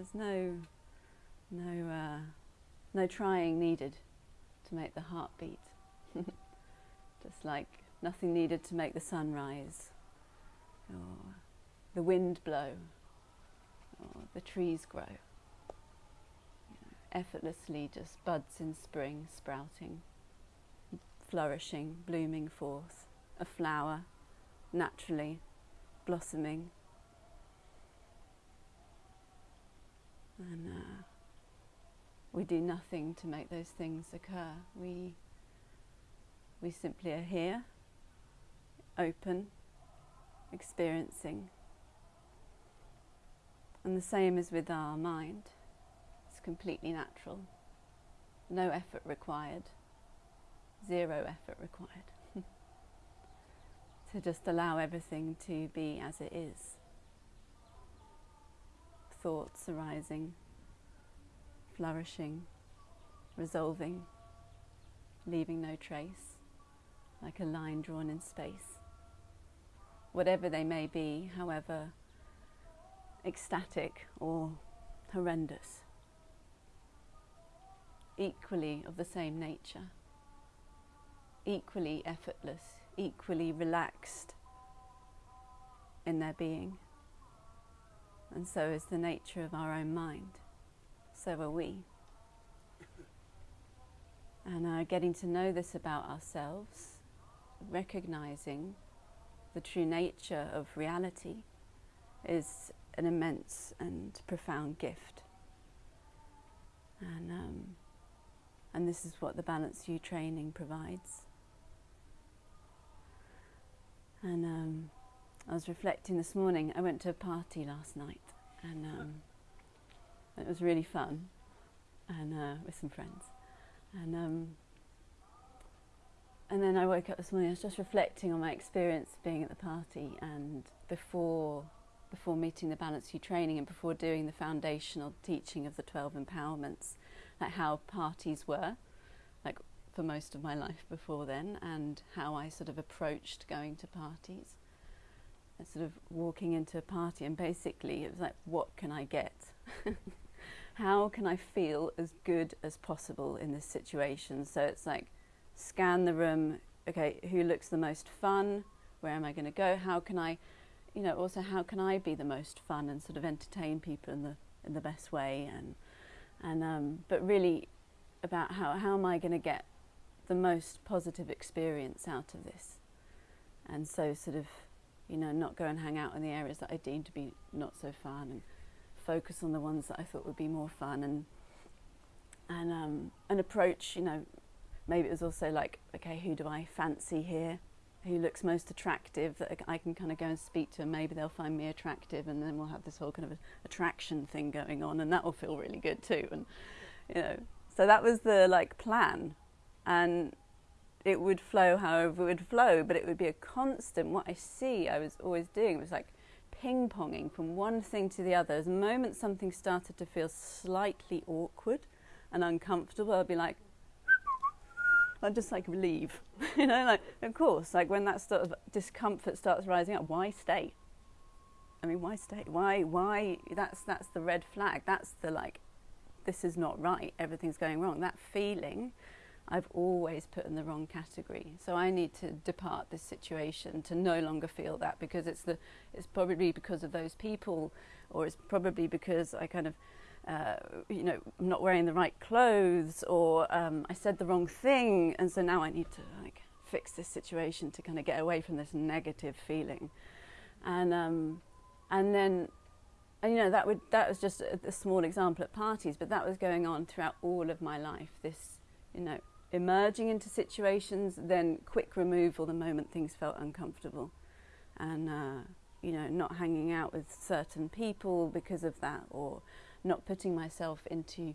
There's no, no, uh, no trying needed to make the heart beat. Just like nothing needed to make the sun rise, or the wind blow, or the trees grow. You know, effortlessly just buds in spring, sprouting, flourishing, blooming forth, a flower naturally blossoming. And uh, we do nothing to make those things occur. We, we simply are here, open, experiencing. And the same is with our mind. It's completely natural. No effort required. Zero effort required. to just allow everything to be as it is. Thoughts arising, flourishing, resolving, leaving no trace, like a line drawn in space. Whatever they may be, however ecstatic or horrendous, equally of the same nature, equally effortless, equally relaxed in their being. And so is the nature of our own mind. So are we. And uh, getting to know this about ourselves, recognizing the true nature of reality, is an immense and profound gift. And, um, and this is what the Balanced View training provides. And um, I was reflecting this morning. I went to a party last night, and um, it was really fun, and uh, with some friends. And um, and then I woke up this morning. I was just reflecting on my experience being at the party, and before before meeting the Balanced View training, and before doing the foundational teaching of the twelve empowerments, like how parties were, like for most of my life before then and how I sort of approached going to parties. And sort of walking into a party and basically it was like, what can I get? how can I feel as good as possible in this situation? So it's like, scan the room, okay, who looks the most fun? Where am I going to go? How can I, you know, also how can I be the most fun and sort of entertain people in the in the best way and and um, but really about how how am I going to get the most positive experience out of this. And so, sort of, you know, not go and hang out in the areas that I deem to be not so fun, and focus on the ones that I thought would be more fun, and and um, an approach. You know, maybe it was also like, okay, who do I fancy here? Who looks most attractive that I can kind of go and speak to, and maybe they'll find me attractive, and then we'll have this whole kind of attraction thing going on, and that will feel really good too. And you know, so that was the like plan and it would flow however it would flow, but it would be a constant. What I see, I was always doing was like ping ponging from one thing to the other. As the moment something started to feel slightly awkward and uncomfortable, I'd be like, I'd just like leave. you know, like, of course, like when that sort of discomfort starts rising up, why stay? I mean, why stay? Why, why? That's, that's the red flag. That's the like, this is not right. Everything's going wrong. That feeling I've always put in the wrong category. So I need to depart this situation to no longer feel that because it's the it's probably because of those people, or it's probably because I kind of uh, you know I'm not wearing the right clothes, or um, I said the wrong thing, and so now I need to like fix this situation to kind of get away from this negative feeling, and um, and then. And, you know that would that was just a, a small example at parties, but that was going on throughout all of my life. This, you know, emerging into situations, then quick removal the moment things felt uncomfortable. And, uh, you know, not hanging out with certain people because of that, or not putting myself into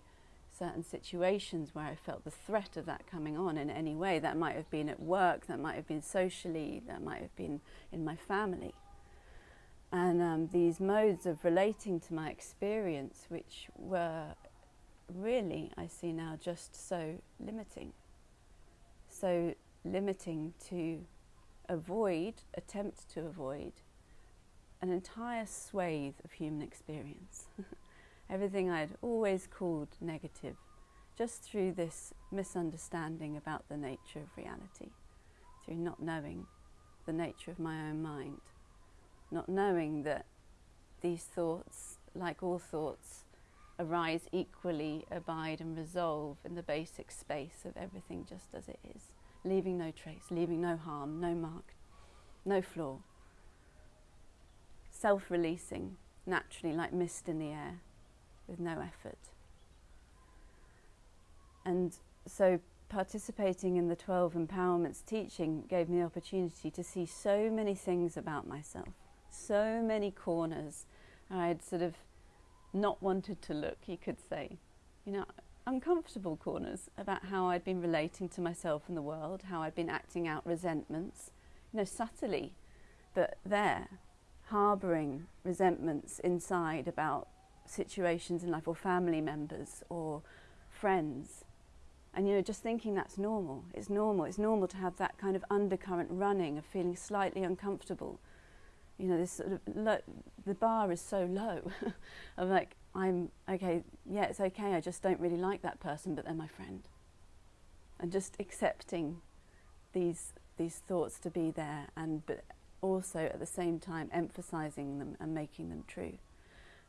certain situations where I felt the threat of that coming on in any way. That might have been at work, that might have been socially, that might have been in my family. And um, these modes of relating to my experience, which were really, I see now, just so limiting so limiting to avoid, attempt to avoid, an entire swathe of human experience. everything I'd always called negative, just through this misunderstanding about the nature of reality, through not knowing the nature of my own mind, not knowing that these thoughts, like all thoughts, arise equally, abide and resolve in the basic space of everything just as it is, leaving no trace, leaving no harm, no mark, no flaw. Self releasing naturally like mist in the air with no effort. And so participating in the 12 empowerments teaching gave me the opportunity to see so many things about myself, so many corners I'd sort of not wanted to look, you could say. You know, uncomfortable corners about how I'd been relating to myself and the world, how I'd been acting out resentments, you know, subtly, but there, harbouring resentments inside about situations in life or family members or friends. And you know, just thinking that's normal. It's normal. It's normal to have that kind of undercurrent running of feeling slightly uncomfortable you know, this sort of the bar is so low. I'm like, I'm okay. Yeah, it's okay. I just don't really like that person, but they're my friend. And just accepting these these thoughts to be there, and but also at the same time emphasizing them and making them true.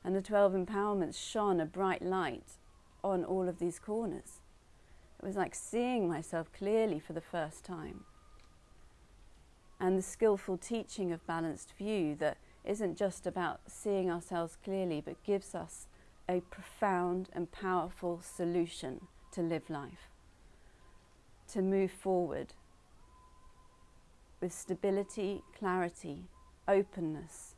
And the twelve empowerments shone a bright light on all of these corners. It was like seeing myself clearly for the first time and the skillful teaching of balanced view that isn't just about seeing ourselves clearly but gives us a profound and powerful solution to live life, to move forward with stability, clarity, openness,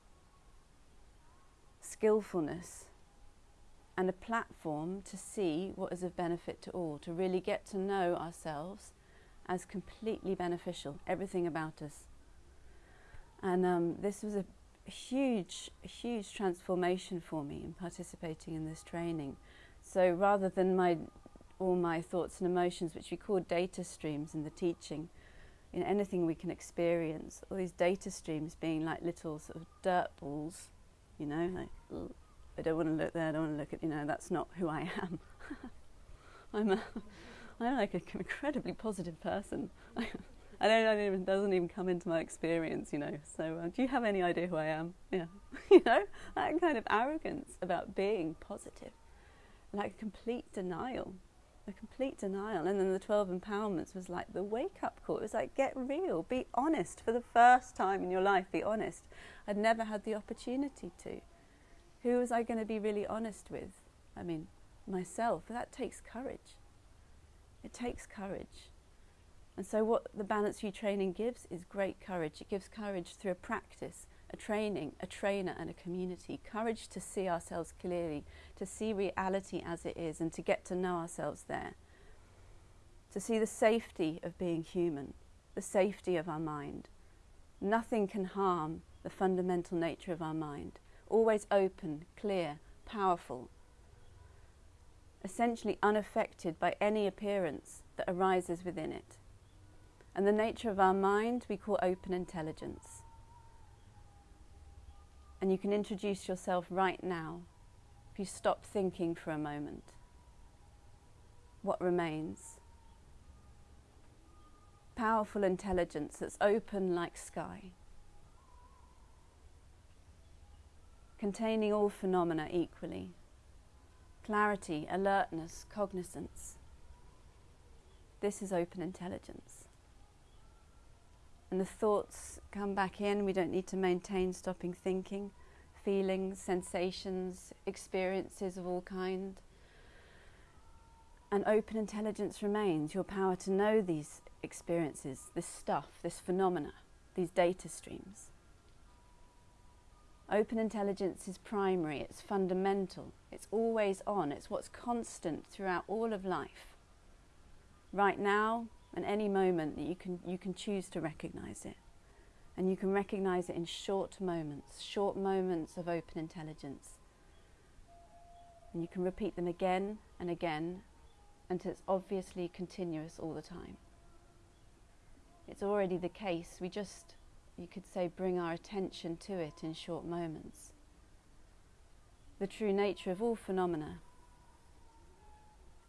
skillfulness, and a platform to see what is of benefit to all, to really get to know ourselves as completely beneficial, everything about us. And um, this was a huge, huge transformation for me in participating in this training. So rather than my all my thoughts and emotions, which we call data streams in the teaching, in anything we can experience, all these data streams being like little sort of dirt balls, you know, like I don't want to look there, I don't want to look at, you know, that's not who I am. I'm a, I'm like an incredibly positive person. I don't, I don't even doesn't even come into my experience, you know. So, uh, do you have any idea who I am? Yeah, you know that kind of arrogance about being positive, like a complete denial, a complete denial. And then the twelve empowerments was like the wake up call. It was like get real, be honest for the first time in your life. Be honest. I'd never had the opportunity to. Who was I going to be really honest with? I mean, myself. That takes courage. It takes courage. And so, what the Balanced View training gives is great courage. It gives courage through a practice, a training, a trainer, and a community. Courage to see ourselves clearly, to see reality as it is, and to get to know ourselves there. To see the safety of being human, the safety of our mind. Nothing can harm the fundamental nature of our mind. Always open, clear, powerful. Essentially unaffected by any appearance that arises within it. And the nature of our mind we call open intelligence. And you can introduce yourself right now if you stop thinking for a moment. What remains? Powerful intelligence that's open like sky, containing all phenomena equally clarity, alertness, cognizance. This is open intelligence and the thoughts come back in. We don't need to maintain stopping thinking, feelings, sensations, experiences of all kind. And open intelligence remains your power to know these experiences, this stuff, this phenomena, these data streams. Open intelligence is primary, it's fundamental, it's always on, it's what's constant throughout all of life. Right now, and any moment that you can, you can choose to recognize it. And you can recognize it in short moments, short moments of open intelligence. And you can repeat them again and again until it's obviously continuous all the time. It's already the case. We just, you could say, bring our attention to it in short moments. the true nature of all phenomena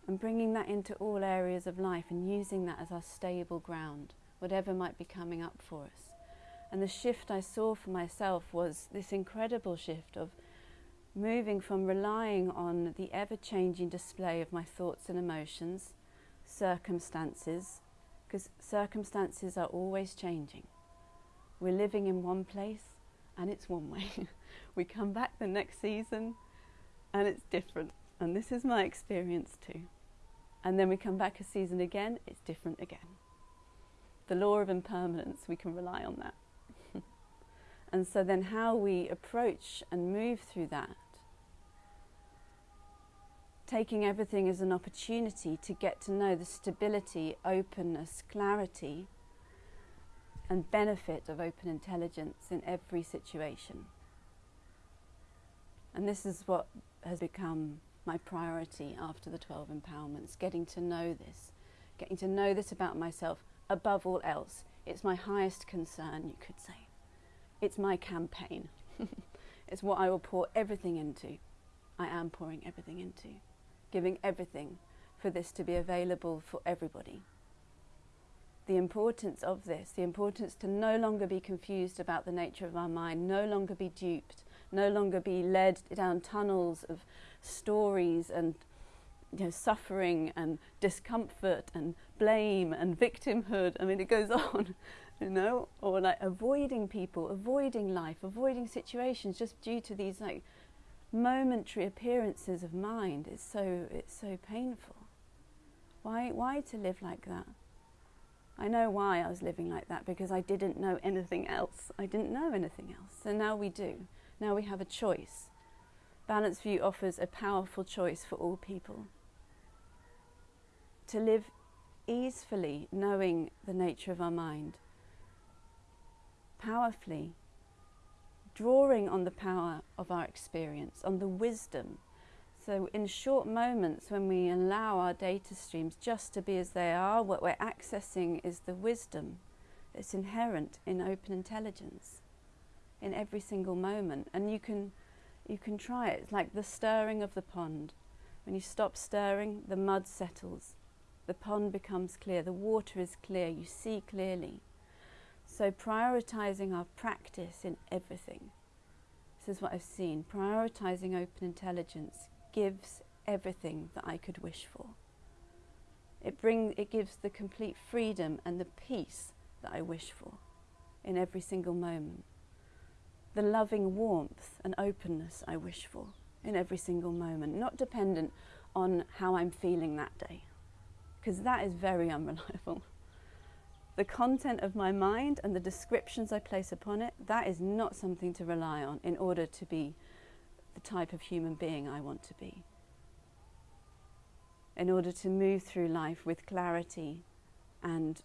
and bringing that into all areas of life and using that as our stable ground, whatever might be coming up for us. And the shift I saw for myself was this incredible shift of moving from relying on the ever changing display of my thoughts and emotions, circumstances, because circumstances are always changing. We're living in one place and it's one way. we come back the next season and it's different. And this is my experience too. And then we come back a season again, it's different again. The law of impermanence, we can rely on that. and so then how we approach and move through that, taking everything as an opportunity to get to know the stability, openness, clarity, and benefit of open intelligence in every situation. And this is what has become my priority after the 12 empowerments, getting to know this, getting to know this about myself above all else. It's my highest concern, you could say. It's my campaign. it's what I will pour everything into. I am pouring everything into, giving everything for this to be available for everybody. The importance of this, the importance to no longer be confused about the nature of our mind, no longer be duped, no longer be led down tunnels of stories and you know, suffering and discomfort and blame and victimhood. I mean, it goes on, you know, or like avoiding people, avoiding life, avoiding situations just due to these like momentary appearances of mind. It's so it's so painful. Why why to live like that? I know why I was living like that because I didn't know anything else. I didn't know anything else. So now we do. Now we have a choice. Balanced View offers a powerful choice for all people. To live easefully, knowing the nature of our mind, powerfully, drawing on the power of our experience, on the wisdom. So, in short moments when we allow our data streams just to be as they are, what we're accessing is the wisdom that's inherent in open intelligence in every single moment. And you can, you can try it. It's like the stirring of the pond. When you stop stirring, the mud settles. The pond becomes clear. The water is clear. You see clearly. So prioritizing our practice in everything. This is what I've seen. Prioritizing open intelligence gives everything that I could wish for. It, bring, it gives the complete freedom and the peace that I wish for in every single moment the loving warmth and openness I wish for in every single moment, not dependent on how I'm feeling that day, because that is very unreliable. The content of my mind and the descriptions I place upon it, that is not something to rely on in order to be the type of human being I want to be. In order to move through life with clarity and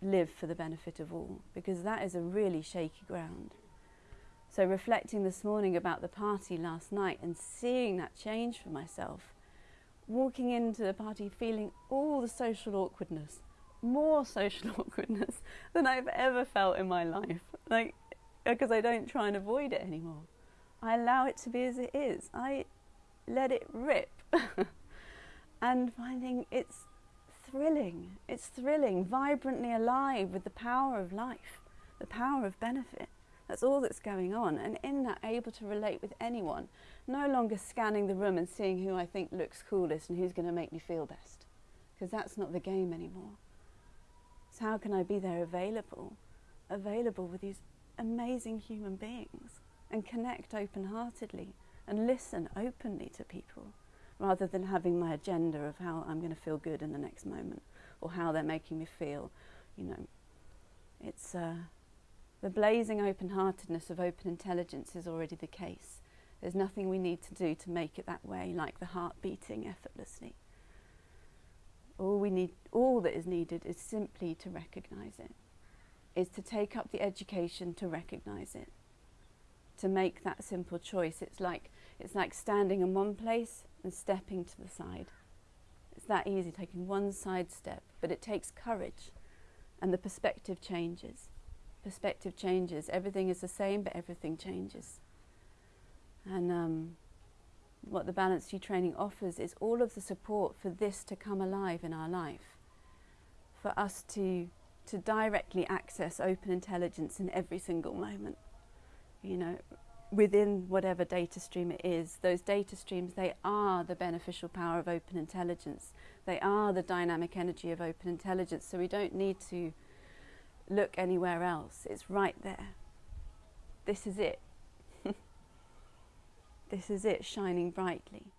live for the benefit of all, because that is a really shaky ground. So, reflecting this morning about the party last night and seeing that change for myself, walking into the party feeling all the social awkwardness, more social awkwardness than I've ever felt in my life. Like, because I don't try and avoid it anymore. I allow it to be as it is. I let it rip. and finding it's thrilling. It's thrilling, vibrantly alive with the power of life, the power of benefit. That's all that's going on. And in that, able to relate with anyone, no longer scanning the room and seeing who I think looks coolest and who's going to make me feel best. Because that's not the game anymore. So, how can I be there available? Available with these amazing human beings and connect open heartedly and listen openly to people rather than having my agenda of how I'm going to feel good in the next moment or how they're making me feel. You know, it's. Uh, the blazing open heartedness of open intelligence is already the case. There's nothing we need to do to make it that way, like the heart beating effortlessly. All, we need, all that is needed is simply to recognize it, is to take up the education to recognize it, to make that simple choice. It's like, it's like standing in one place and stepping to the side. It's that easy, taking one side step, but it takes courage and the perspective changes perspective changes. Everything is the same, but everything changes. And um, what the Balanced View training offers is all of the support for this to come alive in our life, for us to to directly access open intelligence in every single moment. You know, within whatever data stream it is, those data streams, they are the beneficial power of open intelligence. They are the dynamic energy of open intelligence. So we don't need to look anywhere else. It's right there. This is it. this is it shining brightly.